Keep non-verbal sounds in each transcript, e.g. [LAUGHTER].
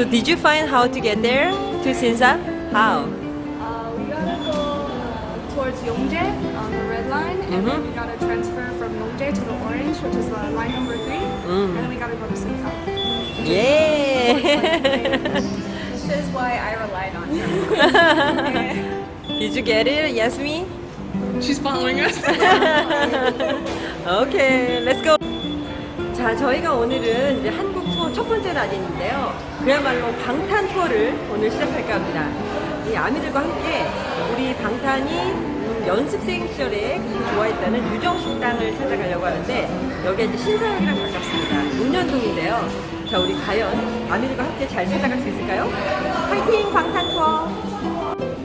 So did you find how to get there to Sinsa? How? Uh, we gotta go uh, towards Yongjae on the red line, and then Mhm. we gotta transfer from Yongjae to the orange, which is uh, line number three, Mm. and then we gotta go to Singapore. Yeah. This is why I relied on her. [LAUGHS] did you get it, Yasmin? She's following us. [LAUGHS] 오케이, let's go. 자, 저희가 오늘은 이제 한국 투어 첫 번째 날인데요. 그야말로 방탄 투어를 오늘 시작할까 합니다. 이 아미들과 함께 우리 방탄이 음, 연습생 시절에 좋아했다는 유정 식당을 찾아가려고 하는데 여기가 이제 신사역이랑 가깝습니다. 용년동인데요. 자, 우리 과연 아미들과 함께 잘 찾아갈 수 있을까요? 파이팅 방탄 투어!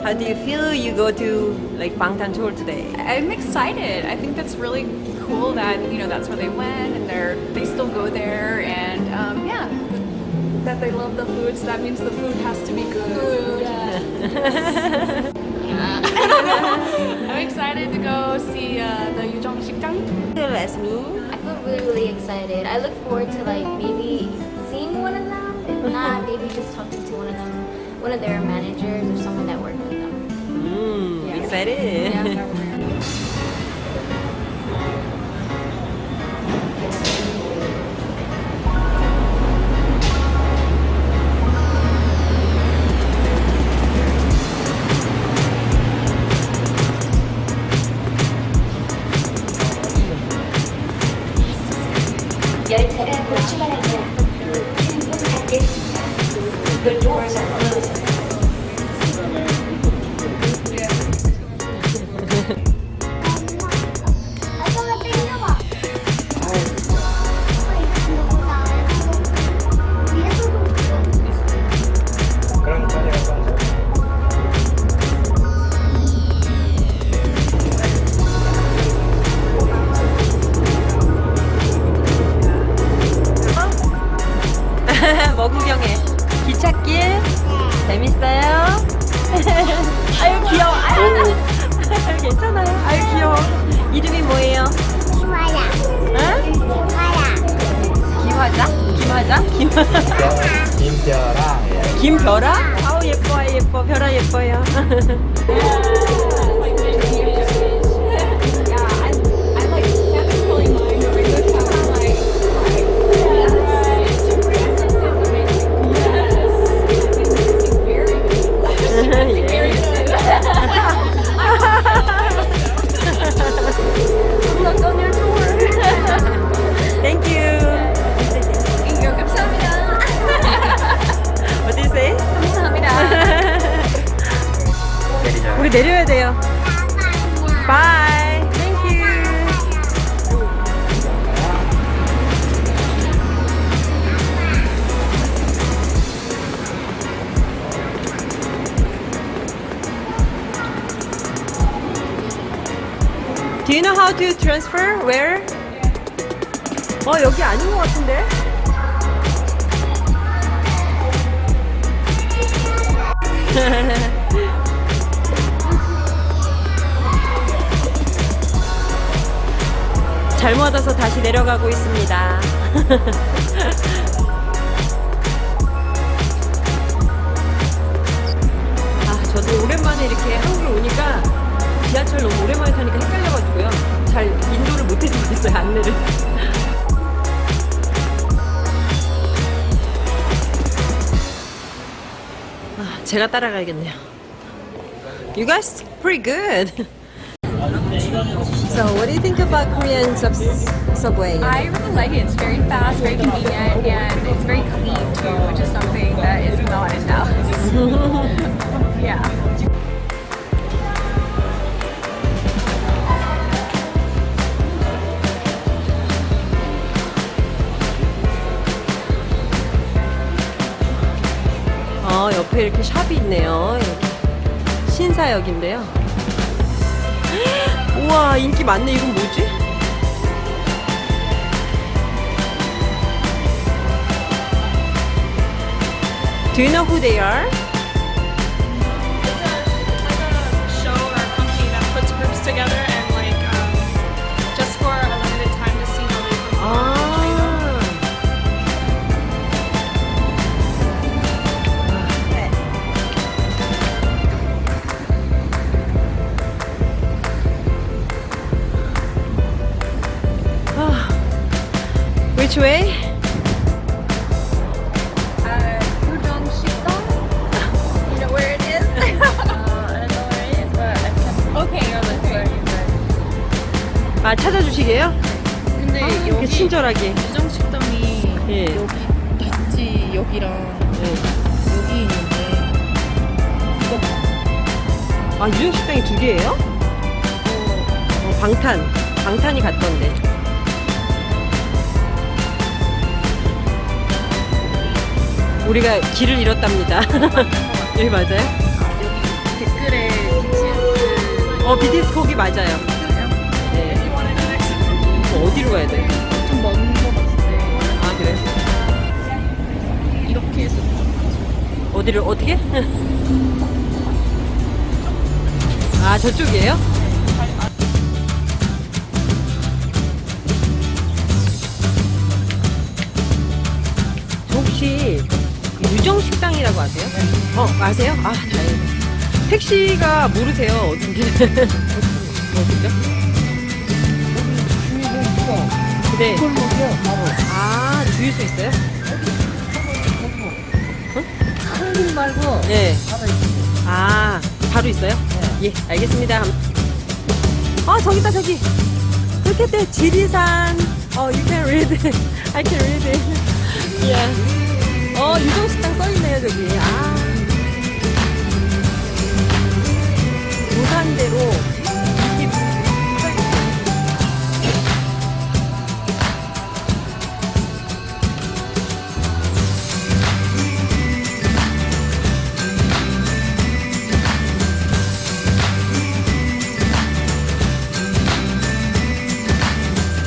How do you feel you go to like 방탄 tour today? I'm excited. I think that's really cool that you know that's where they went and they're they still go there and um, yeah, that they love the food. So that means the food has to be good. [LAUGHS] I'm excited to go see uh, the Yujong Shikjang. Ask me. I feel really, really excited. I look forward to like maybe seeing one of them. If not, [LAUGHS] maybe just talking to one of them, one of their managers or someone that worked with them. Mm, excited. 열 [LAUGHS] The doors are closing. [LAUGHS] 아유 귀여워. 아유 [LAUGHS] 괜찮아요. 아유 귀여워. 이름이 뭐예요? 김아야. 응? 김화자? 김화자? 김 김별아. 예. 김별아? 아우 예뻐 예뻐 별아 예뻐요. [LAUGHS] 내리자. 우리 내려야 돼요. Bye. Thank you. Do you know how to transfer? Where? 어 여기 아닌 것 같은데? [LAUGHS] 와서 다시 내려가고 있습니다. [LAUGHS] 아, 저도 오랜만에 이렇게 한국에 오니까 지하철 너무 오랜만에 타니까 헷갈려가지고요. 잘 인도를 못 해주고 있어요, 안내를. [LAUGHS] 아, 제가 따라가야겠네요. You guys pretty good. [LAUGHS] So, what do you think about Korean sub subway? I really like it. It's very fast, very convenient, and it's very clean too, which is something that is not in Dallas. [LAUGHS] yeah. 어, 옆에 이렇게 샵이 있네요. 여기. 신사역인데요. 우와, 인기 많네. 이건 뭐지? Do you know who they are? Which way? Uh, Udon Shikdong. You know where it is? Uh, I don't know where it is, but I can okay, okay. 아 찾아주시게요? 근데 아, 이렇게 여기 친절하게. 유정 식당이 예. 여기 단지 여기랑 네. 여기 있는데 아 유정 식당이 두 개예요? 어, 방탄 방탄이 갔던데. 우리가 길을 잃었답니다. [LAUGHS] 여기 맞아요? 여기 댓글에 BTS 어 BTS 거기 맞아요. 네. 어, 어디로 가야 돼? 좀 먼 거 같은데 아 그래? 이렇게 해서 어디를 어떻게? [LAUGHS] 아 저쪽이에요? 저 혹시 유정 식당이라고 아세요? 어 아세요? 아 다행이다. 택시가 모르세요 어딘지? 어디죠? [LAUGHS] 네. 아 주유소 있어요? 한국 말고 네. 바로. 아, 바로 있어요? 예, 알겠습니다. 아, 저기 있다, 저기. At that, 지리산. 어, you can read it. [LAUGHS] I can read it. [LAUGHS] Yeah. 어, 유정식당 써있네요, 저기. 아. 부산대로